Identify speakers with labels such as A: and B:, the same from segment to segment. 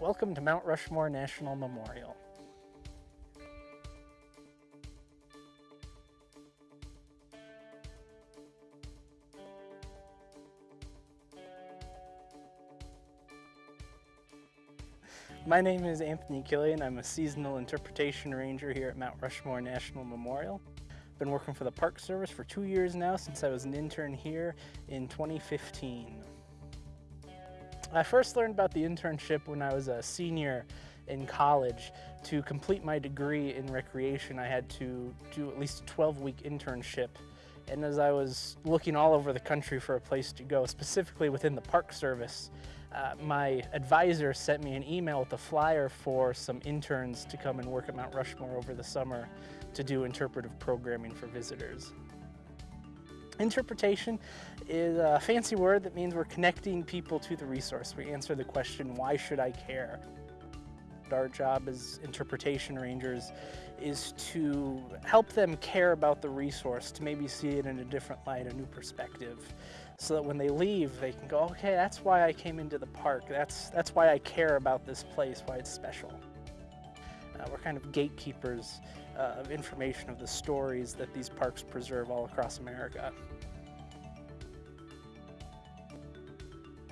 A: Welcome to Mount Rushmore National Memorial. My name is Anthony Killian. I'm a seasonal interpretation ranger here at Mount Rushmore National Memorial. Been working for the Park Service for two years now since I was an intern here in 2015. I first learned about the internship when I was a senior in college. To complete my degree in recreation, I had to do at least a 12-week internship. And as I was looking all over the country for a place to go, specifically within the Park Service, uh, my advisor sent me an email with a flyer for some interns to come and work at Mount Rushmore over the summer to do interpretive programming for visitors. Interpretation is a fancy word that means we're connecting people to the resource. We answer the question, why should I care? Our job as interpretation rangers is to help them care about the resource, to maybe see it in a different light, a new perspective, so that when they leave, they can go, okay, that's why I came into the park. That's, that's why I care about this place, why it's special. Uh, we're kind of gatekeepers uh, of information of the stories that these parks preserve all across America.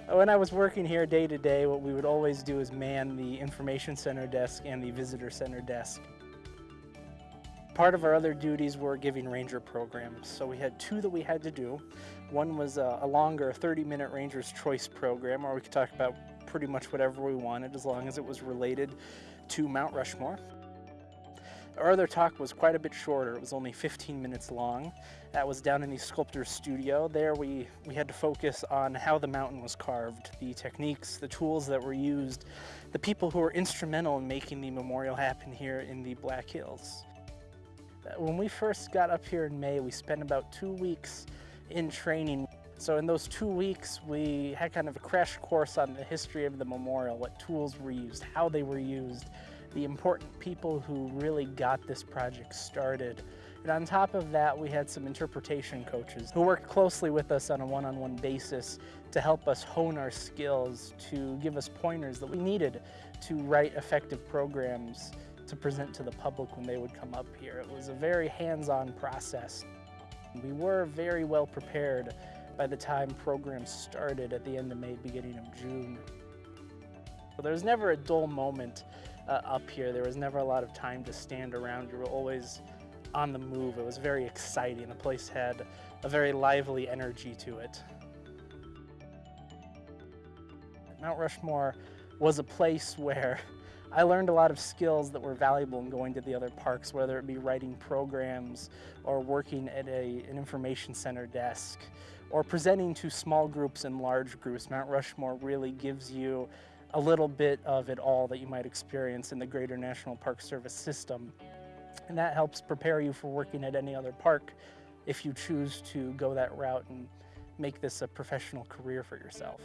A: When I was working here day to day, what we would always do is man the information center desk and the visitor center desk. Part of our other duties were giving ranger programs. So we had two that we had to do. One was a, a longer 30-minute Ranger's Choice program where we could talk about pretty much whatever we wanted as long as it was related to Mount Rushmore. Our other talk was quite a bit shorter. It was only 15 minutes long. That was down in the sculptor's studio. There we, we had to focus on how the mountain was carved, the techniques, the tools that were used, the people who were instrumental in making the memorial happen here in the Black Hills. When we first got up here in May, we spent about two weeks in training. So in those two weeks, we had kind of a crash course on the history of the memorial, what tools were used, how they were used, the important people who really got this project started. And on top of that, we had some interpretation coaches who worked closely with us on a one-on-one -on -one basis to help us hone our skills, to give us pointers that we needed to write effective programs to present to the public when they would come up here. It was a very hands-on process. We were very well prepared by the time programs started at the end of May, beginning of June. So there was never a dull moment uh, up here. There was never a lot of time to stand around. You were always on the move. It was very exciting. The place had a very lively energy to it. Mount Rushmore was a place where I learned a lot of skills that were valuable in going to the other parks, whether it be writing programs or working at a, an information center desk or presenting to small groups and large groups. Mount Rushmore really gives you a little bit of it all that you might experience in the greater National Park Service system. And that helps prepare you for working at any other park if you choose to go that route and make this a professional career for yourself.